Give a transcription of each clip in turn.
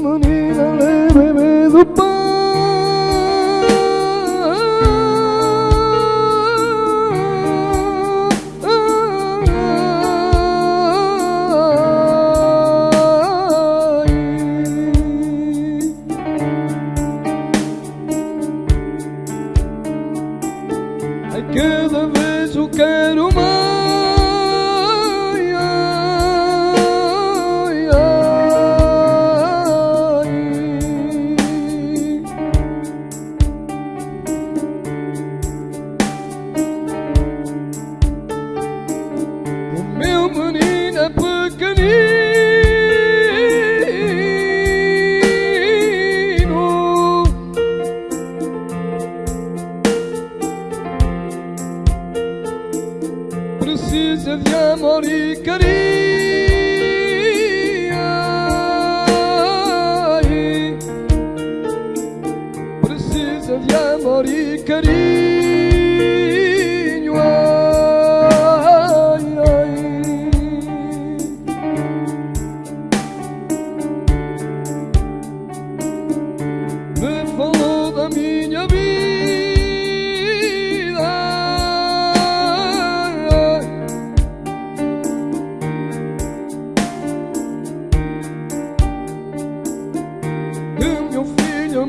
money. de morir quería Precisa de amor e carinho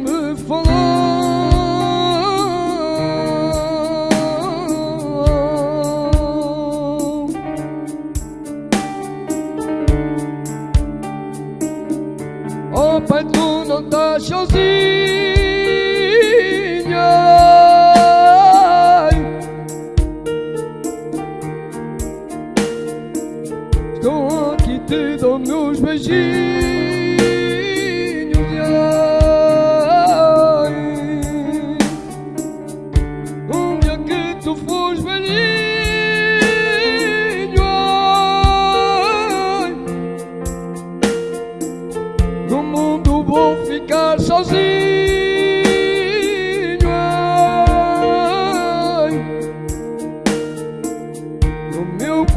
me falou. Oh, pai, tu não estás sozinho. te dou meus beijinhos.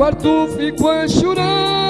quarto ficou chorando.